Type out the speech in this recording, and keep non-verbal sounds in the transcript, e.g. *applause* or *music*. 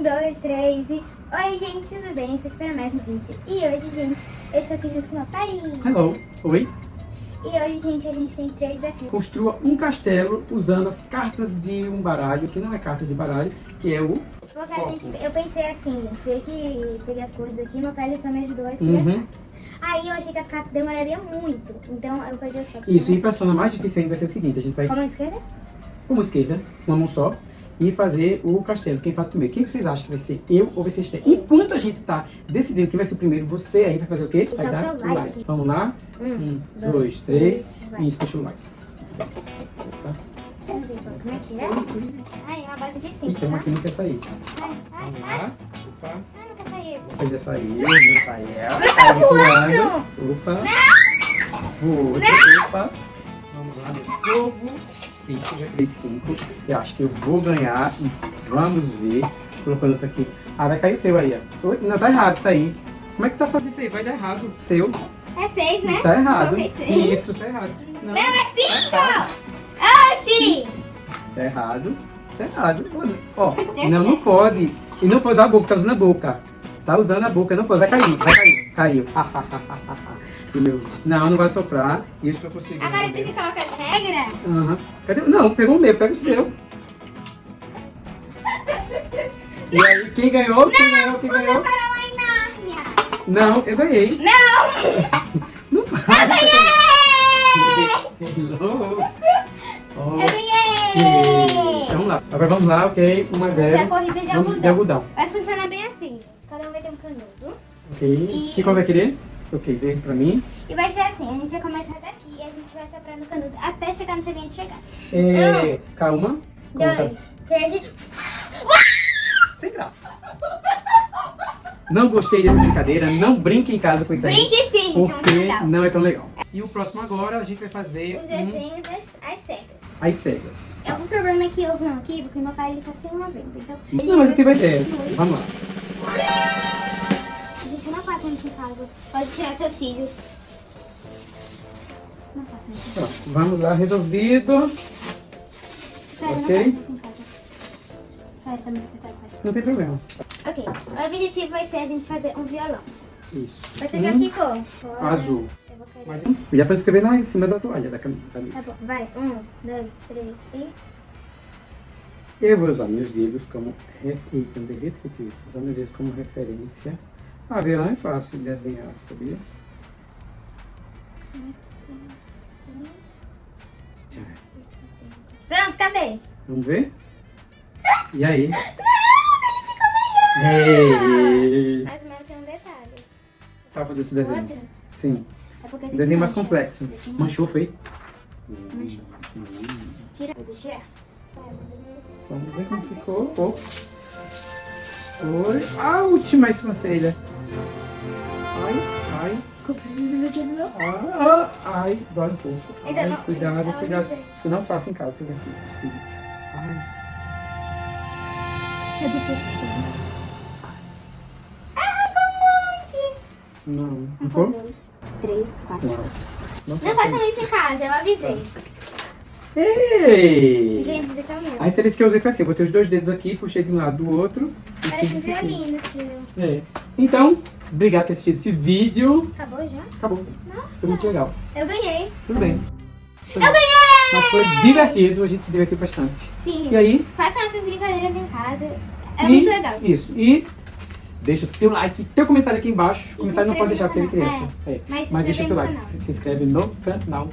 Um, dois, três e... Oi, gente, tudo bem? Isso aqui para mais um vídeo. E hoje, gente, eu estou aqui junto com meu pai. Hello. Oi. E hoje, gente, a gente tem três desafios. Construa um castelo usando as cartas de um baralho, que não é carta de baralho, que é o... Porque a gente, eu pensei assim, foi que peguei as coisas aqui, meu pai só me ajudou a escolher Uhum. as cartas. Aí eu achei que as cartas demorariam muito, então eu peguei só. Isso, e para tornar mais difícil ainda vai ser o seguinte, a gente vai Como a esquerda? com uma esquerda, uma mão só, e fazer o castelo. Quem faz primeiro? Quem vocês acham que vai ser? Eu ou vocês têm? Enquanto a gente tá decidindo quem vai ser o primeiro, você aí vai fazer o quê? Vai Deixa dar o like. like. Vamos lá? Um, dois, dois três. Like. Isso, deixa o like. Como é que é? Ai, uma base de cinco. Então, tá? aqui não quer sair. Ai, ai, Vamos lá. Opa. Ai, não quer sair esse. Pois já saiu, já saiu. Ela tá voando. Opa. Não! Voou. Opa. Vamos lá, meu povo. 5, já criei 5. Eu acho que eu vou ganhar vamos ver. Colocando outro aqui. Ah, vai cair o teu aí, ó. Não, tá errado isso aí. Como é que tá fazendo isso aí? Vai dar errado. Seu. É 6, né? Tá errado. Isso, tá errado. Não, Não é tá 5! Oxi! Tá errado. Tá errado. Ó, não, não pode. E não pode usar a boca, tá usando a boca. Tá usando a boca, não pode. Vai cair, vai cair. Caiu. E meu, não, não vai soprar. Isso eu consigo. Agora tu que coloca as regras? Aham. Cadê? Não, pegou o meu, pega o seu. *laughs* E aí, quem ganhou? Quem ganhou? Quem ganhou? Não, eu ganhei. Não! *laughs* Não vai. Hello. Oh, Eu ganhei! Então vamos lá. Agora vamos lá, ok? 1 a Essa é a 0. corrida de Vamos de algodão. Vai funcionar bem assim. Cada um vai ter um canudo. Ok. E- Que cor vai querer? Ok, verde pra mim. E vai ser assim, a gente vai começar daqui e a gente vai soprando o canudo até chegar no seguinte chegar. É, calma. Conta. Dois, três... Sem graça. Não gostei dessa brincadeira. Não brinque em casa com isso aí. Brinque sim, é Porque não é tão legal. E o próximo agora a gente vai fazer Os um, desenhos das as cegas. as cegas. É um problema que houve um aqui, porque meu pai ele tá sem uma venda. Então, ele Não, mas eu tive ideia. Vamos lá. Gente em casa. Pode tirar seus cílios. Não faça isso. Pronto, vamos lá, resolvido. Sério, Ok. não faça isso em casa. Sério, muito apertado. faz. Não tem problema. Ok, o objetivo vai ser a gente fazer um violão. Isso. Você Um quer que cor? Azul. Mas, já para escrever lá em cima da toalha da cam- Tá camisa. bom, vai. Um, dois, três e... Eu vou usar meus dedos como... Ref... Eita, não devia ter isso. Usar meus dedos como referência. Violão é fácil de desenhar, sabia? Pronto, cadê? Vamos ver? E aí? Não, ele ficou melhor! Ei! Mas o meu tem um detalhe. Tá fazendo outro desenho. Outro? Sim. É Desenho mais mancha. complexo. Manchou, foi? Manchou. Tira, vou tirar. Vamos ver como ficou. Ops. Foi. A última sobrancelha. Ai, ai. Ah, ah, ai, dói um pouco. Ai, não- cuidado, não, cuidado. não. Isso não faça em casa, se daqui. Sim. Ai, Ah, com um monte! não. Um, Não foi? dois, três, quatro. Não. Não Não faça façam isso isso. em casa, eu avisei. Ei! Gente, caminho. A referência que eu usei foi assim, eu botei os dois dedos aqui, puxei de um lado do outro. Parece um violino, seu. É. Então, obrigado por ter assistido esse vídeo. Acabou já? Acabou. Nossa. Foi muito legal. Eu ganhei. Tudo bem. Eu ganhei! Mas foi divertido, a gente se divertiu bastante. Sim. E aí? Façam essas brincadeiras em casa. É e- muito legal. Isso. E deixa teu like, teu comentário aqui embaixo. se comentário não pode deixar porque ele criança. É. Mas se Mas deixa teu like, canal. se inscreve no canal.